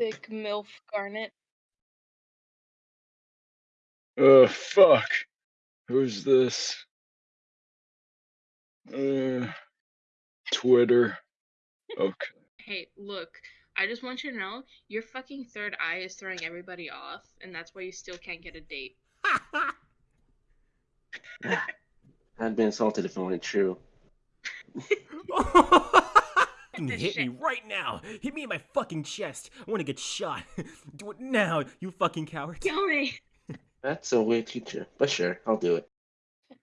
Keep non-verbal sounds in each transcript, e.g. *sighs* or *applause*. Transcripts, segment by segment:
Thick MILF Garnet. Uh, fuck. Who's this? Uh, Twitter. Okay. Hey, look, I just want you to know your fucking third eye is throwing everybody off, and that's why you still can't get a date. *laughs* I'd be insulted if it weren't true. *laughs* *laughs* Fucking hit me right now. Hit me in my fucking chest. I want to get shot. *laughs* Do it now, you fucking coward. Kill me! *laughs* That's a weird teacher, but sure, I'll do it.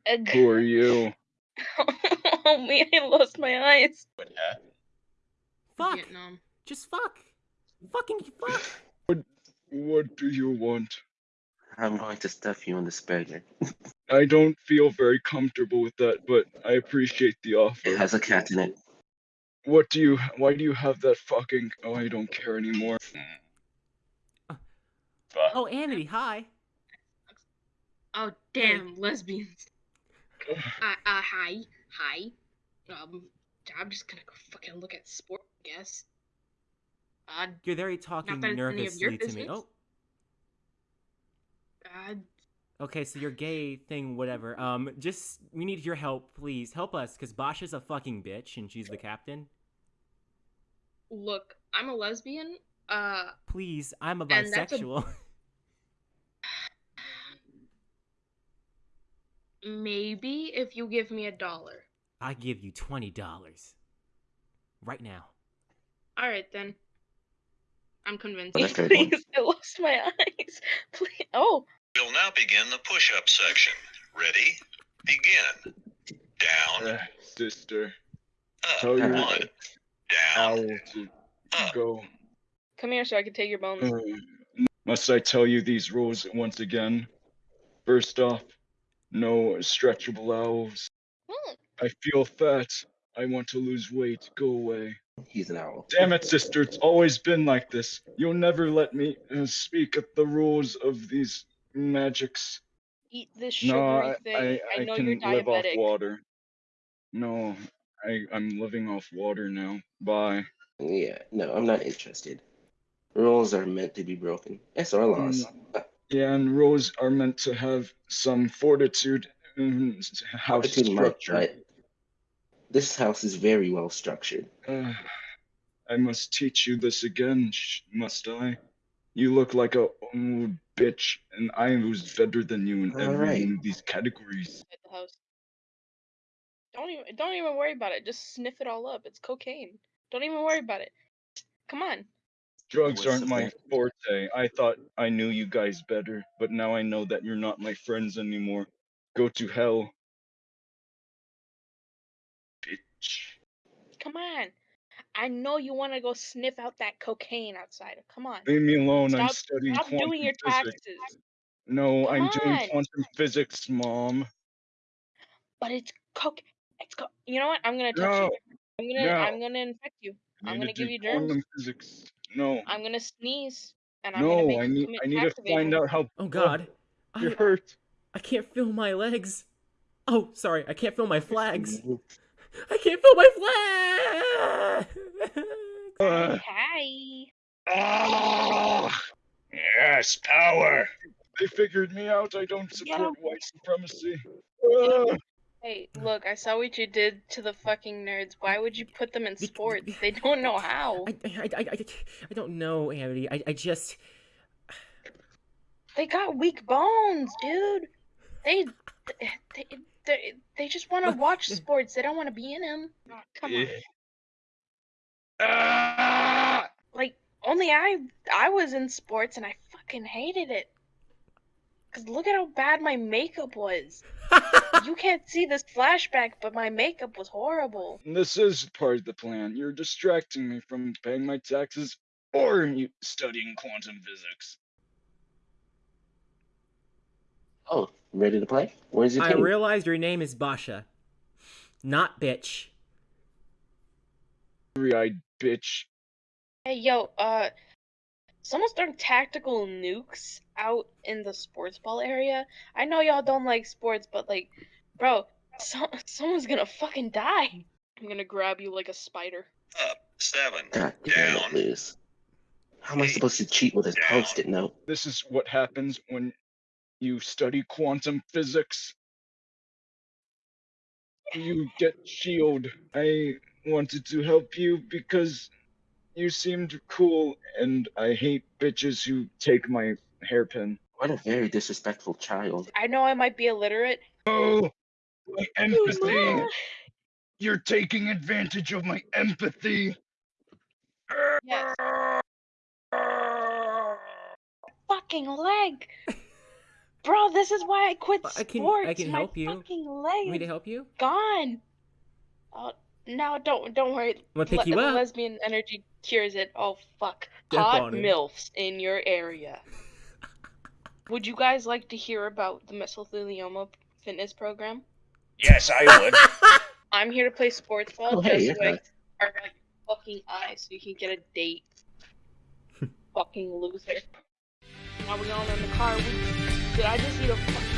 Egg. Who are you? *laughs* oh me, I lost my eyes. Fuck. Vietnam. Just fuck. Fucking fuck. What do you want? I'm going to stuff you in this burger. I don't feel very comfortable with that, but I appreciate the offer. It has a cat in it. What do you? Why do you have that fucking? Oh, I don't care anymore. Oh, Amity, hi. Oh, damn, lesbians. *sighs* Uh, uh, hi. Hi. Um, I'm just gonna go fucking look at sport, I guess. Uh, You're very talking that it's any of your nervously to me. Oh, uh, okay, so your gay thing, whatever. Um, just we need your help, please. Help us, cause Boscha's a fucking bitch and she's the captain. Look, I'm a lesbian. Uh, Please, I'm a And that's a- bisexual. *laughs* maybe if you give me a dollar. I give you twenty dollars. Right now. Alright then. I'm convinced. Well, that's very cool. *laughs* Please, I lost my eyes. *laughs* Please. Oh, We'll now begin the push-up section. Ready? Begin. Down, Uh, sister, up, tell your one, down, owl to go. come here so I can take your bones. Uh, must I tell you these rules once again? First off, no stretchable owls. Hmm. I feel fat. I want to lose weight. Go away. He's an owl. Damn it, sister. It's always been like this. You'll never let me uh, speak at the rules of these magics. Eat this sugary No, I, thing. I, I, I know can you're live off water. No, I, I'm living off water now. Bye. Yeah, no, I'm not interested. Rules are meant to be broken. Yes, our laws. Uh, Yeah, and rules are meant to have some fortitude in house Fortitude might, structure. but This house is very well structured. Uh, I must teach you this again, must I? You look like a old bitch, and I was better than you in All every right. one of these categories. at the house. Don't even don't even worry about it. Just sniff it all up. It's cocaine. Don't even worry about it. Come on. Drugs aren't my forte. I thought I knew you guys better, but now I know that you're not my friends anymore. Go to hell. Bitch. Come on. I know you want to go sniff out that cocaine outside. Come on. Leave me alone. I'm Stop- studying Stop quantum doing your physics. taxes. No, I'm Come doing quantum physics, mom. But it's coke. It's co- You know what? I'm gonna touch No, you. I'm gonna. no. I'm gonna infect you. I I'm gonna give you germs. physics. No, I'm gonna sneeze, and I'm gonna no, make I need, I need to find out how. Oh God, you're I, hurt. I can't feel my legs. Oh, sorry, I can't feel my flags. I can't feel my flags. Uh, Hi. ah, yes, power. *laughs* They figured me out. I don't support white supremacy. Ah, Hey, look, I saw what you did to the fucking nerds. Why would you put them in sports? They don't know how. I, I, I, I, I don't know, Amity. I, I just. They got weak bones, dude. They they they, they just want to watch sports. They don't want to be in them. come on. Ah! Like only I I was in sports and I fucking hated it. Cause look at how bad my makeup was. *laughs* You can't see this flashback, but my makeup was horrible. This is part of the plan. You're distracting me from paying my taxes or you studying quantum physics. Oh, ready to play? Where's your I king? realized your name is Boscha, not bitch. Three-eyed bitch. Hey yo, uh, someone's throwing tactical nukes out in the sports ball area. I know y'all don't like sports, but like, bro, so, *laughs* someone's gonna fucking die. I'm gonna grab you like a spider. Up, seven, God damn it, down, Liz. How am I supposed to cheat with a Down. post-it note? This is what happens when you study quantum physics. You get shield. I wanted to help you because you seemed cool, and I hate bitches who take my hairpin. What a very disrespectful child. I know I might be illiterate. Oh, my empathy! Oh, Mama. You're taking advantage of my empathy. Yes. Fucking leg. *laughs* Bro, this is why I quit I can- I sports. can My help you. Fucking leg. Want me leg to is help you? gone. Oh, no, don't don't worry. I'm gonna pick Le- you up? lesbian energy cures it. Oh fuck. Step Hot on it. milfs in your area. Would you guys like to hear about the mesothelioma fitness program? Yes, I would. *laughs* I'm here to play sports ball Oh, hey, just yeah. so I are like fucking eyes so you can get a date. *laughs* fucking loser. Are we all in the car. Did I just eat a fucking